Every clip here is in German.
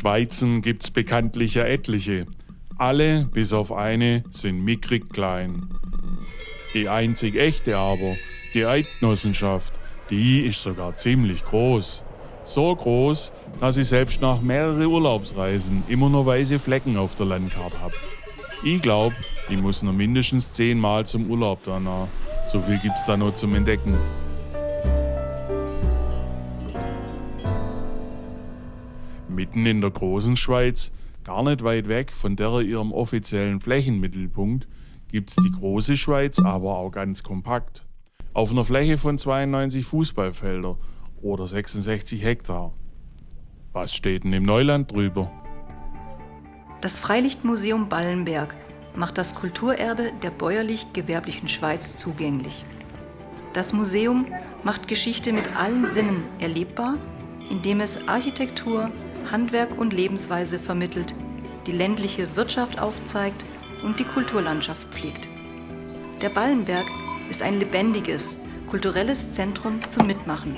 Schweizen gibt's bekanntlich ja etliche. Alle, bis auf eine, sind mickrig klein. Die einzig echte aber, die Eidgenossenschaft, die ist sogar ziemlich groß. So groß, dass ich selbst nach mehreren Urlaubsreisen immer nur weiße Flecken auf der Landkarte hab. Ich glaub, ich muss noch mindestens zehnmal zum Urlaub danach. So viel gibt's da noch zum Entdecken. Mitten in der großen Schweiz, gar nicht weit weg von der ihrem offiziellen Flächenmittelpunkt, gibt's die große Schweiz aber auch ganz kompakt. Auf einer Fläche von 92 Fußballfelder oder 66 Hektar. Was steht denn im Neuland drüber? Das Freilichtmuseum Ballenberg macht das Kulturerbe der bäuerlich-gewerblichen Schweiz zugänglich. Das Museum macht Geschichte mit allen Sinnen erlebbar, indem es Architektur, Handwerk und Lebensweise vermittelt, die ländliche Wirtschaft aufzeigt und die Kulturlandschaft pflegt. Der Ballenberg ist ein lebendiges, kulturelles Zentrum zum Mitmachen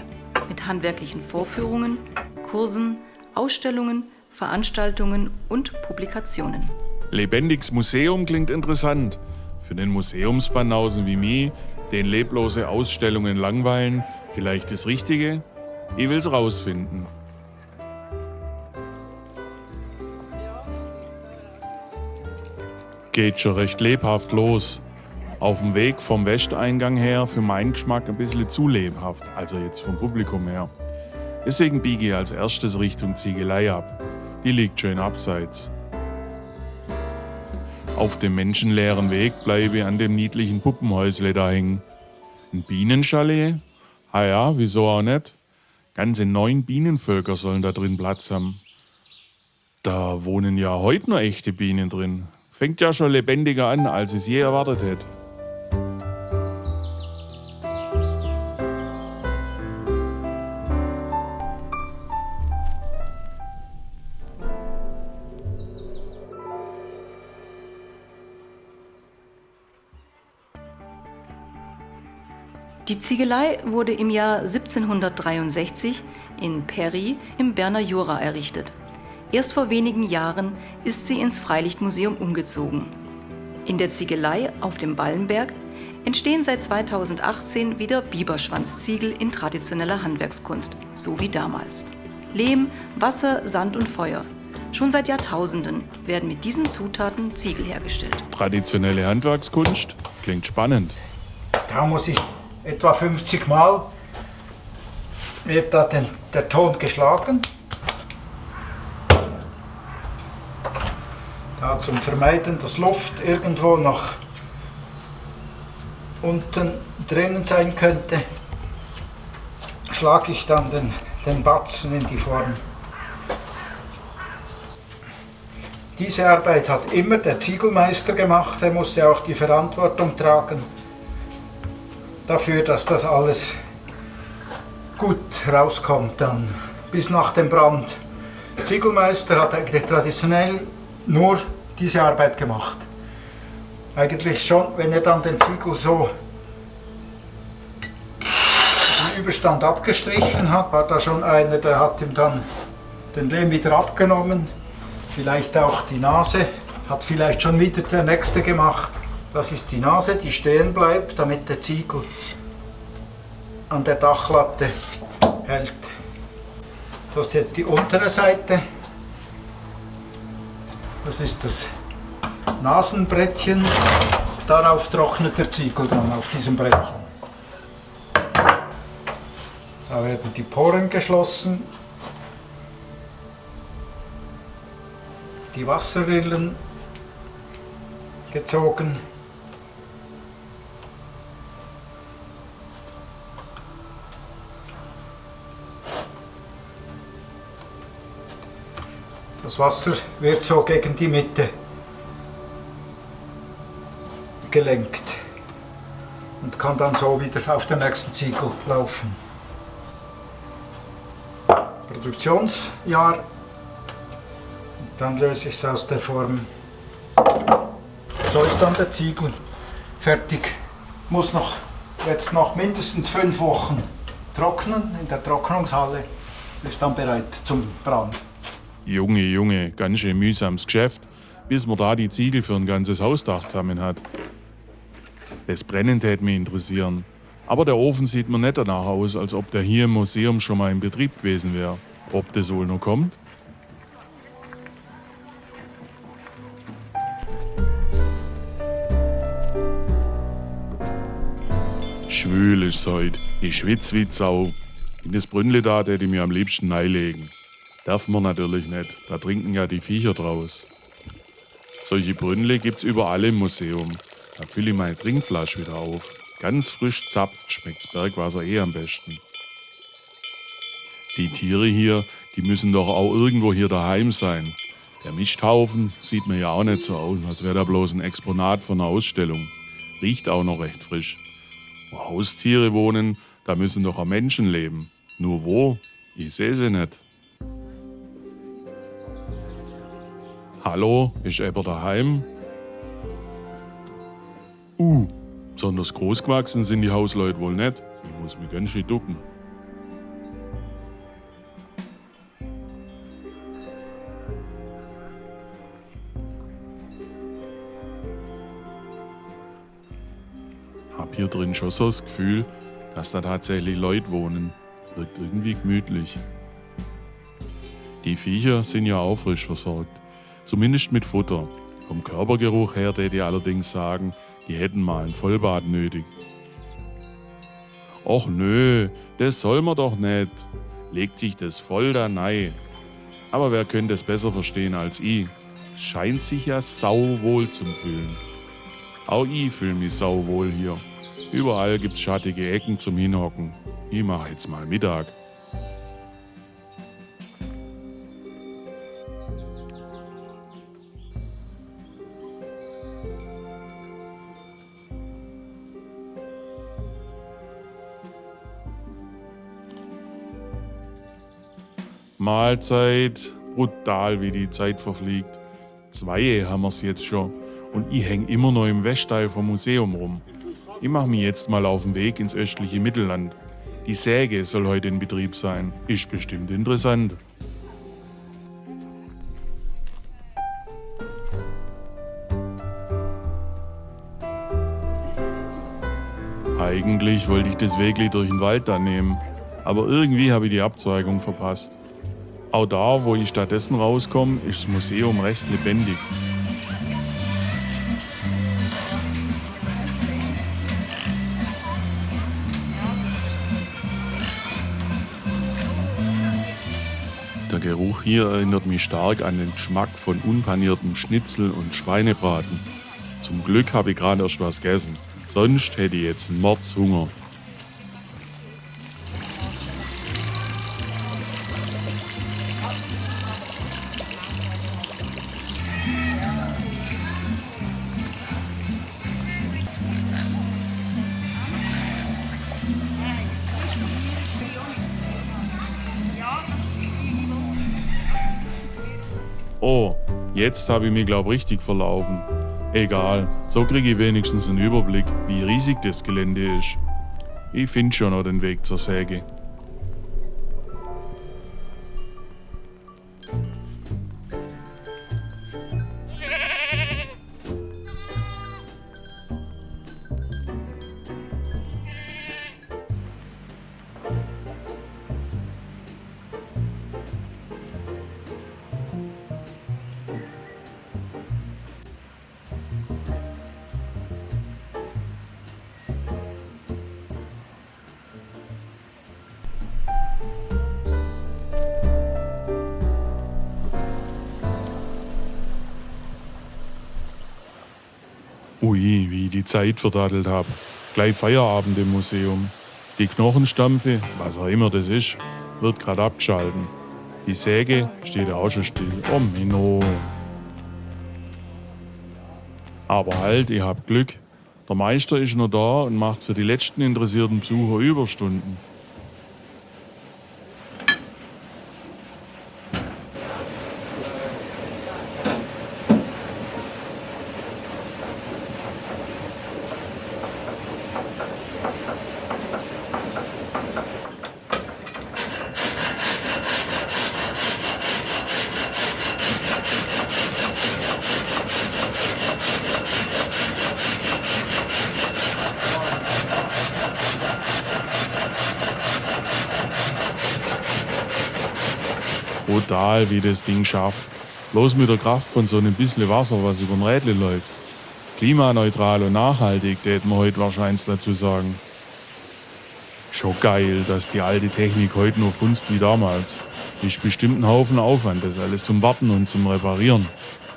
mit handwerklichen Vorführungen, Kursen, Ausstellungen, Veranstaltungen und Publikationen. Lebendiges Museum klingt interessant. Für den Museumsbanausen wie mich, den leblose Ausstellungen langweilen, vielleicht das Richtige? Ich will's rausfinden. Geht schon recht lebhaft los. Auf dem Weg vom Westeingang her für meinen Geschmack ein bisschen zu lebhaft, also jetzt vom Publikum her. Deswegen biege ich als erstes Richtung Ziegelei ab. Die liegt schön abseits. Auf dem menschenleeren Weg bleibe ich an dem niedlichen Puppenhäusle da hängen. Ein Bienenchalet? Ah ja, wieso auch nicht? Ganze neun Bienenvölker sollen da drin Platz haben. Da wohnen ja heute noch echte Bienen drin. Fängt ja schon lebendiger an, als es je erwartet hätte. Die Ziegelei wurde im Jahr 1763 in Perry im Berner Jura errichtet. Erst vor wenigen Jahren ist sie ins Freilichtmuseum umgezogen. In der Ziegelei auf dem Ballenberg entstehen seit 2018 wieder Biberschwanzziegel in traditioneller Handwerkskunst, so wie damals. Lehm, Wasser, Sand und Feuer. Schon seit Jahrtausenden werden mit diesen Zutaten Ziegel hergestellt. Traditionelle Handwerkskunst klingt spannend. Da muss ich etwa 50 Mal wird da den, der Ton geschlagen. Da zum Vermeiden, dass Luft irgendwo noch unten drinnen sein könnte, schlage ich dann den, den Batzen in die Form. Diese Arbeit hat immer der Ziegelmeister gemacht, er musste auch die Verantwortung tragen dafür, dass das alles gut rauskommt dann bis nach dem Brand. Der Ziegelmeister hat eigentlich traditionell nur diese Arbeit gemacht. Eigentlich schon, wenn er dann den Ziegel so den Überstand abgestrichen hat, war da schon einer, der hat ihm dann den Lehm wieder abgenommen, vielleicht auch die Nase, hat vielleicht schon wieder der Nächste gemacht. Das ist die Nase, die stehen bleibt, damit der Ziegel an der Dachlatte hält. Das ist jetzt die untere Seite. Das ist das Nasenbrettchen. Darauf trocknet der Ziegel dann auf diesem Brettchen. Da werden die Poren geschlossen. Die Wasserrillen gezogen. Das Wasser wird so gegen die Mitte gelenkt und kann dann so wieder auf den nächsten Ziegel laufen. Produktionsjahr, dann löse ich es aus der Form. So ist dann der Ziegel fertig. Muss noch, jetzt noch mindestens fünf Wochen trocknen in der Trocknungshalle, ist dann bereit zum Brand. Junge, Junge, ganz schön mühsames Geschäft, bis man da die Ziegel für ein ganzes Hausdach zusammen hat. Das Brennen tät mich interessieren. Aber der Ofen sieht mir nicht danach aus, als ob der hier im Museum schon mal in Betrieb gewesen wäre. Ob das wohl noch kommt? Schwül ist heute. Ich schwitz wie Sau. In das Brünnle da hätte ich mir am liebsten neilegen. Darf man natürlich nicht, da trinken ja die Viecher draus. Solche Brünnle gibt's überall im Museum. Da fülle ich meine Trinkflasche wieder auf. Ganz frisch zapft schmeckt's Bergwasser eh am besten. Die Tiere hier, die müssen doch auch irgendwo hier daheim sein. Der Misthaufen sieht mir ja auch nicht so aus, als wäre da bloß ein Exponat von einer Ausstellung. Riecht auch noch recht frisch. Wo Haustiere wohnen, da müssen doch auch Menschen leben. Nur wo? Ich sehe sie nicht. Hallo, ist Eber daheim? Uh, besonders groß gewachsen sind die Hausleute wohl nicht. Ich muss mich ganz schön ducken. Hab hier drin schon so das Gefühl, dass da tatsächlich Leute wohnen. Wirkt irgendwie gemütlich. Die Viecher sind ja auch frisch versorgt. Zumindest mit Futter. Vom Körpergeruch her täte ich allerdings sagen, die hätten mal ein Vollbad nötig. Och nö, das soll man doch nicht. Legt sich das voll da nei. Aber wer könnte es besser verstehen als ich? Es scheint sich ja sauwohl zum Fühlen. Auch ich fühle mich sauwohl hier. Überall gibt's schattige Ecken zum Hinhocken. Ich mache jetzt mal Mittag. Mahlzeit, brutal wie die Zeit verfliegt. Zwei haben wir's jetzt schon und ich häng immer noch im Westteil vom Museum rum. Ich mache mich jetzt mal auf den Weg ins östliche Mittelland. Die Säge soll heute in Betrieb sein. Ist bestimmt interessant. Eigentlich wollte ich das Wegli durch den Wald da nehmen, aber irgendwie habe ich die Abzweigung verpasst. Auch da, wo ich stattdessen rauskomme, ist das Museum recht lebendig. Der Geruch hier erinnert mich stark an den Geschmack von unpaniertem Schnitzel und Schweinebraten. Zum Glück habe ich gerade erst was gegessen. Sonst hätte ich jetzt einen Mordshunger. Jetzt habe ich mich glaub richtig verlaufen. Egal, so kriege ich wenigstens einen Überblick, wie riesig das Gelände ist. Ich finde schon noch den Weg zur Säge. Ui, wie ich die Zeit verdattelt hab. Gleich Feierabend im Museum. Die Knochenstampfe, was auch immer das ist, wird grad abgeschalten. Die Säge steht auch schon still. Oh Minno. Aber halt, ich hab Glück. Der Meister ist noch da und macht für die letzten interessierten Besucher Überstunden. Brutal, wie das Ding schafft. Bloß mit der Kraft von so einem bisschen Wasser, was über ein Rädle läuft. Klimaneutral und nachhaltig, täten wir heute wahrscheinlich dazu sagen. Schon geil, dass die alte Technik heute nur funzt wie damals. Ist bestimmt ein Haufen Aufwand, das alles zum Warten und zum Reparieren.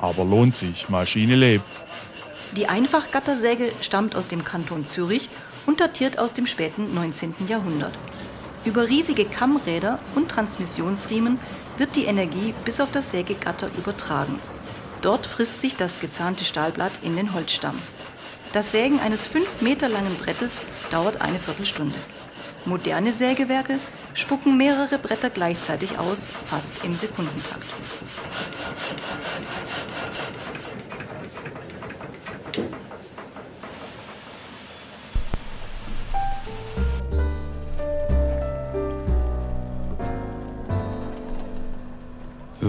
Aber lohnt sich, Maschine lebt. Die Einfachgattersäge stammt aus dem Kanton Zürich und datiert aus dem späten 19. Jahrhundert. Über riesige Kammräder und Transmissionsriemen wird die Energie bis auf das Sägegatter übertragen. Dort frisst sich das gezahnte Stahlblatt in den Holzstamm. Das Sägen eines fünf Meter langen Brettes dauert eine Viertelstunde. Moderne Sägewerke spucken mehrere Bretter gleichzeitig aus, fast im Sekundentakt.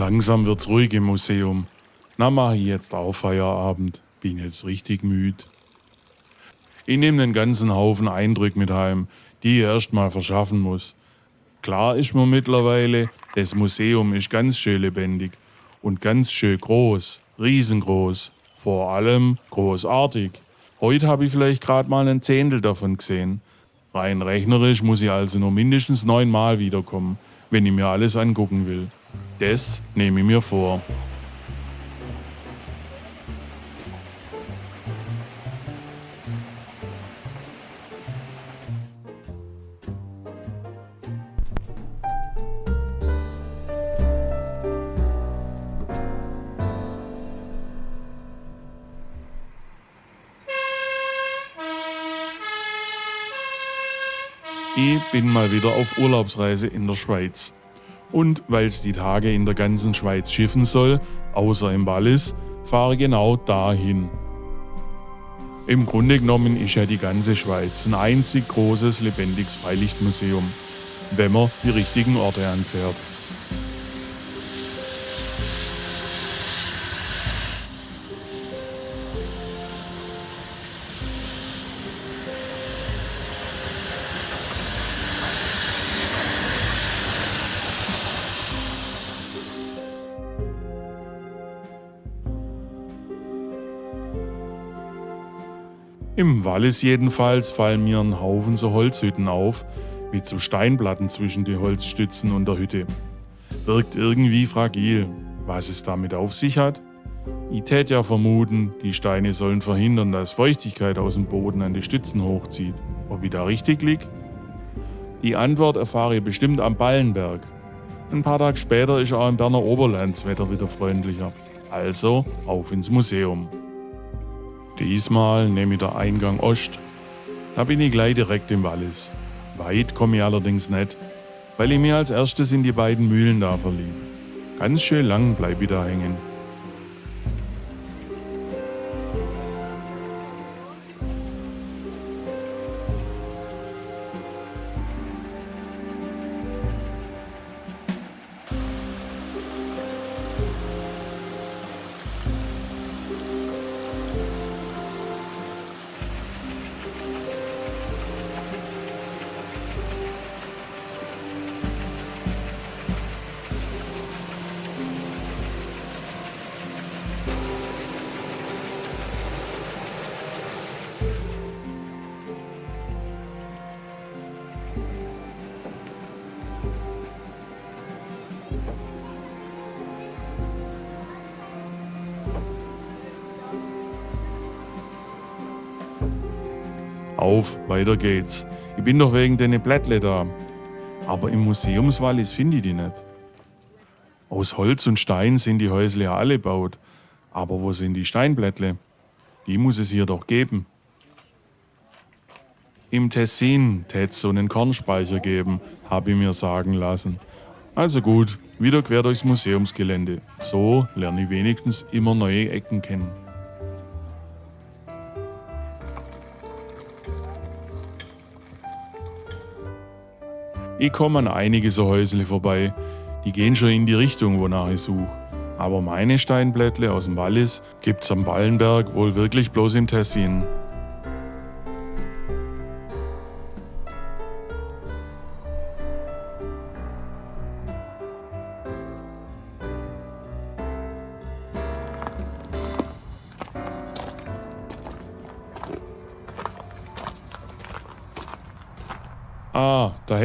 Langsam wird's ruhig im Museum. Na, mach ich jetzt auch Feierabend. Bin jetzt richtig müde. Ich nehme den ganzen Haufen Eindrücke mit heim, die ich erst mal verschaffen muss. Klar ist mir mittlerweile, das Museum ist ganz schön lebendig und ganz schön groß, riesengroß, vor allem großartig. Heute habe ich vielleicht gerade mal ein Zehntel davon gesehen. Rein rechnerisch muss ich also nur mindestens neunmal wiederkommen, wenn ich mir alles angucken will. Das nehme ich mir vor. Ich bin mal wieder auf Urlaubsreise in der Schweiz. Und weil es die Tage in der ganzen Schweiz schiffen soll, außer im Wallis, fahre genau dahin. Im Grunde genommen ist ja die ganze Schweiz ein einzig großes lebendiges Freilichtmuseum, wenn man die richtigen Orte anfährt. Im Wallis jedenfalls fallen mir ein Haufen so Holzhütten auf, mit so Steinplatten zwischen die Holzstützen und der Hütte. Wirkt irgendwie fragil. Was es damit auf sich hat? Ich tät ja vermuten, die Steine sollen verhindern, dass Feuchtigkeit aus dem Boden an die Stützen hochzieht. Ob ich da richtig lieg? Die Antwort erfahre ich bestimmt am Ballenberg. Ein paar Tage später ist auch im Berner Oberland das Wetter wieder freundlicher. Also auf ins Museum. Diesmal nehme ich der Eingang Ost. Da bin ich gleich direkt im Wallis. Weit komme ich allerdings nicht, weil ich mir als erstes in die beiden Mühlen da verlieb. Ganz schön lang bleib ich da hängen. Auf, weiter geht's. Ich bin doch wegen deine Blättle da. Aber im Museumswallis finde ich die nicht. Aus Holz und Stein sind die Häusle ja alle baut. Aber wo sind die Steinblättle? Die muss es hier doch geben. Im Tessin tät so einen Kornspeicher geben, habe ich mir sagen lassen. Also gut, wieder quer durchs Museumsgelände. So lerne ich wenigstens immer neue Ecken kennen. Ich komme an einige so Häusle vorbei, die gehen schon in die Richtung, wonach ich suche. Aber meine Steinblättle aus dem Wallis gibt's am Ballenberg wohl wirklich bloß im Tessin.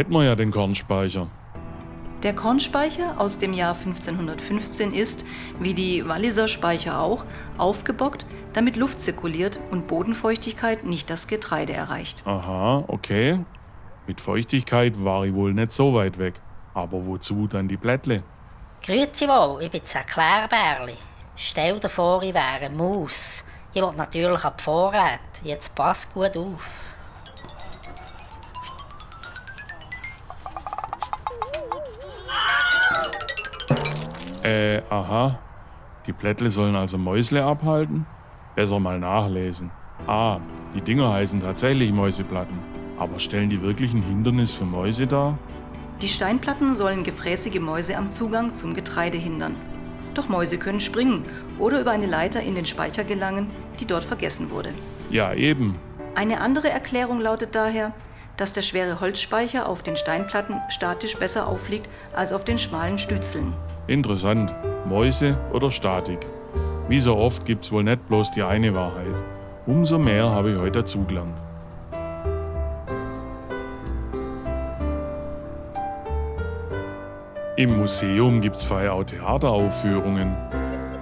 Hätten wir ja den Kornspeicher. Der Kornspeicher aus dem Jahr 1515 ist, wie die Walliser Speicher auch, aufgebockt, damit Luft zirkuliert und Bodenfeuchtigkeit nicht das Getreide erreicht. Aha, okay. Mit Feuchtigkeit war ich wohl nicht so weit weg. Aber wozu dann die Blättle? Grüezi wohl, ich bin das Erklärbärli. Stell dir vor, ich wäre eine Maus. Ich will natürlich ab Vorrat. Jetzt pass gut auf. Äh, aha. Die Blättle sollen also Mäusle abhalten? Besser mal nachlesen. Ah, die Dinger heißen tatsächlich Mäuseplatten. Aber stellen die wirklich ein Hindernis für Mäuse dar? Die Steinplatten sollen gefräßige Mäuse am Zugang zum Getreide hindern. Doch Mäuse können springen oder über eine Leiter in den Speicher gelangen, die dort vergessen wurde. Ja, eben. Eine andere Erklärung lautet daher, dass der schwere Holzspeicher auf den Steinplatten statisch besser aufliegt als auf den schmalen Stützeln. Interessant. Mäuse oder Statik. Wie so oft gibt's wohl nicht bloß die eine Wahrheit. Umso mehr habe ich heute dazugelernt. Im Museum gibt's vorher auch Theateraufführungen.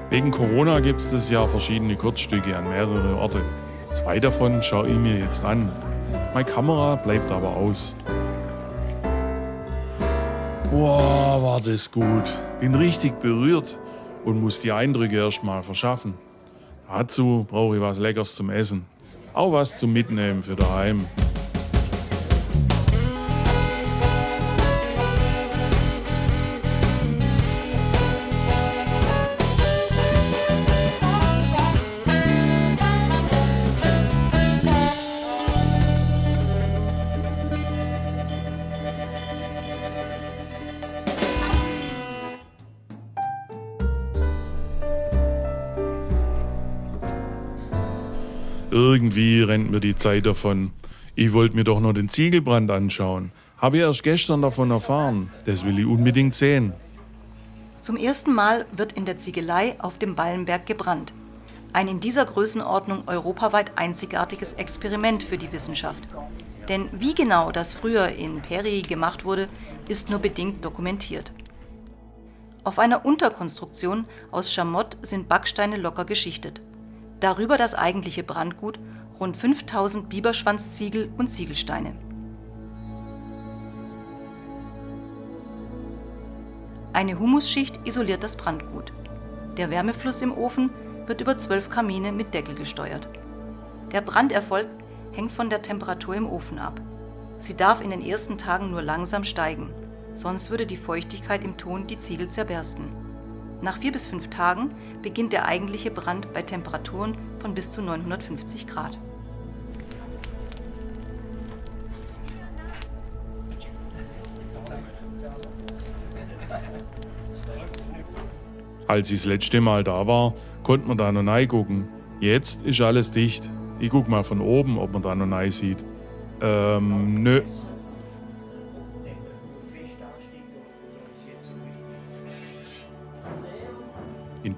Wegen Corona gibt's das Jahr verschiedene Kurzstücke an mehrere Orte. Zwei davon schaue ich mir jetzt an. Meine Kamera bleibt aber aus. Boah, war das gut. Bin richtig berührt und muss die Eindrücke erstmal verschaffen. Dazu brauche ich was Leckeres zum Essen. Auch was zum Mitnehmen für daheim. Irgendwie rennt mir die Zeit davon. Ich wollte mir doch nur den Ziegelbrand anschauen. Habe ich erst gestern davon erfahren. Das will ich unbedingt sehen. Zum ersten Mal wird in der Ziegelei auf dem Ballenberg gebrannt. Ein in dieser Größenordnung europaweit einzigartiges Experiment für die Wissenschaft. Denn wie genau das früher in Peri gemacht wurde, ist nur bedingt dokumentiert. Auf einer Unterkonstruktion aus Schamott sind Backsteine locker geschichtet. Darüber das eigentliche Brandgut, rund 5000 Biberschwanzziegel und Ziegelsteine. Eine Humusschicht isoliert das Brandgut. Der Wärmefluss im Ofen wird über zwölf Kamine mit Deckel gesteuert. Der Branderfolg hängt von der Temperatur im Ofen ab. Sie darf in den ersten Tagen nur langsam steigen, sonst würde die Feuchtigkeit im Ton die Ziegel zerbersten. Nach vier bis fünf Tagen beginnt der eigentliche Brand bei Temperaturen von bis zu 950 Grad. Als ich das letzte Mal da war, konnte man da noch reingucken. Jetzt ist alles dicht. Ich guck mal von oben, ob man da noch rein sieht. Ähm, nö.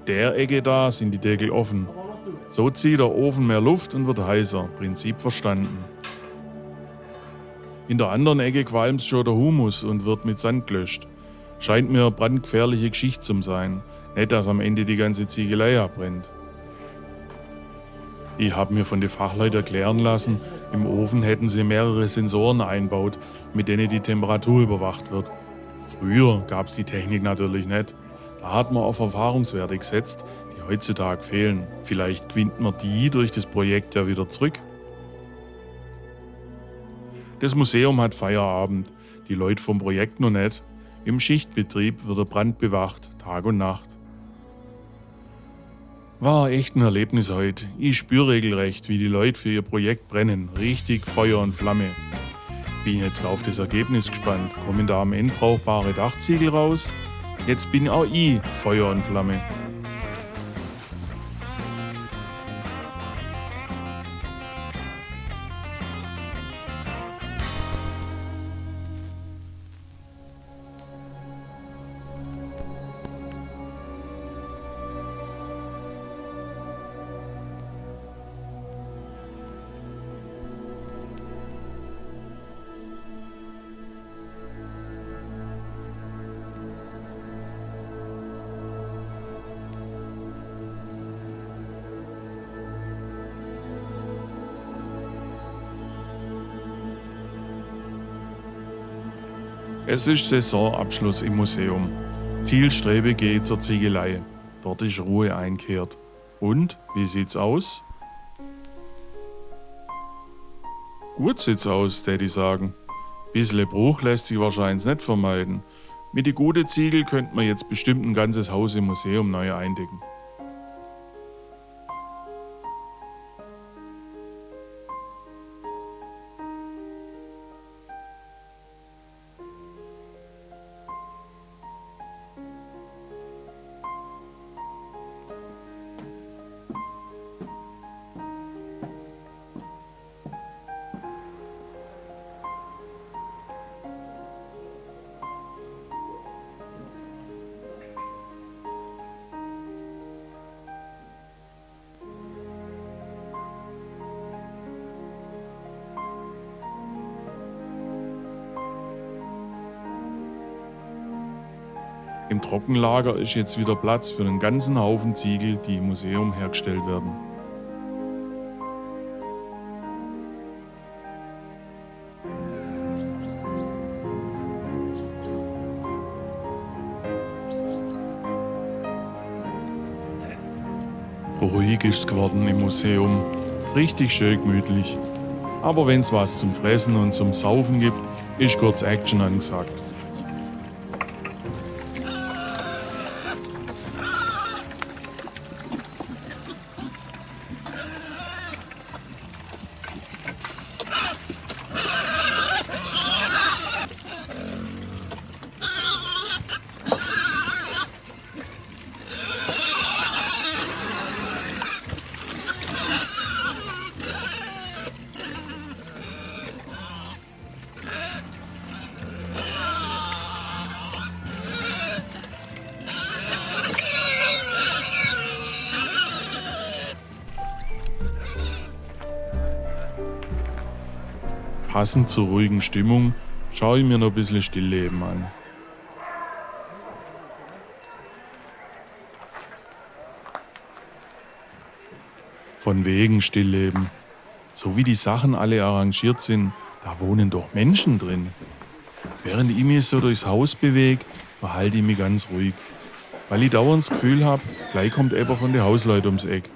Der Ecke da sind die Deckel offen. So zieht der Ofen mehr Luft und wird heißer. Prinzip verstanden. In der anderen Ecke qualmt schon der Humus und wird mit Sand gelöscht. Scheint mir brandgefährliche Geschichte zu sein. Nicht, dass am Ende die ganze Ziegelei abbrennt. Ich habe mir von den Fachleuten erklären lassen, im Ofen hätten sie mehrere Sensoren einbaut, mit denen die Temperatur überwacht wird. Früher gab es die Technik natürlich nicht. Da hat man auf Erfahrungswerte gesetzt, die heutzutage fehlen. Vielleicht gewinnt man die durch das Projekt ja wieder zurück. Das Museum hat Feierabend, die Leute vom Projekt noch nicht. Im Schichtbetrieb wird der Brand bewacht, Tag und Nacht. War echt ein Erlebnis heute. Ich spüre regelrecht, wie die Leute für ihr Projekt brennen. Richtig Feuer und Flamme. Bin jetzt auf das Ergebnis gespannt. Kommen da am Ende brauchbare Dachziegel raus? Jetzt bin auch ich Feuer und Flamme. Es ist Saisonabschluss im Museum. Zielstrebe geht zur Ziegelei. Dort ist Ruhe einkehrt. Und, wie sieht's aus? Gut sieht's aus, ich sagen. Bissle Bruch lässt sich wahrscheinlich nicht vermeiden. Mit die gute Ziegel könnte man jetzt bestimmt ein ganzes Haus im Museum neu eindecken. Im Trockenlager ist jetzt wieder Platz für einen ganzen Haufen Ziegel, die im Museum hergestellt werden. Ruhig ist geworden im Museum. Richtig schön gemütlich. Aber wenn es was zum Fressen und zum Saufen gibt, ist kurz Action angesagt. Passend zur ruhigen Stimmung schaue ich mir noch ein bisschen Stillleben an. Von wegen Stillleben. So wie die Sachen alle arrangiert sind, da wohnen doch Menschen drin. Während ich mich so durchs Haus bewege, verhalte ich mich ganz ruhig. Weil ich dauernd das Gefühl habe, gleich kommt jemand von den Hausleuten ums Eck.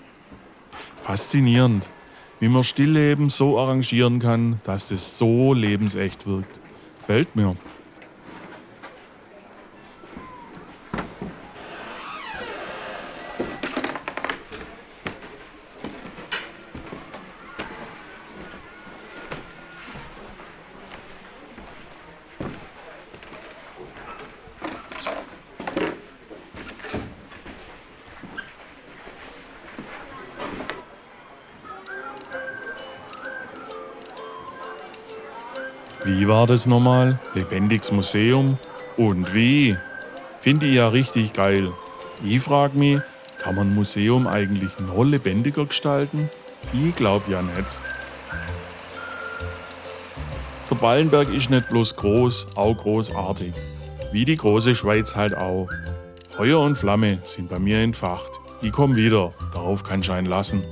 Faszinierend wie man Stillleben so arrangieren kann, dass das so lebensecht wirkt. Gefällt mir. Wie war das nochmal? Lebendiges Museum? Und wie? Finde ich ja richtig geil. Ich frag mich, kann man ein Museum eigentlich noch lebendiger gestalten? Ich glaub ja nicht. Der Ballenberg ist nicht bloß groß, auch großartig. Wie die große Schweiz halt auch. Feuer und Flamme sind bei mir entfacht. Ich komm wieder, darauf kann Schein lassen.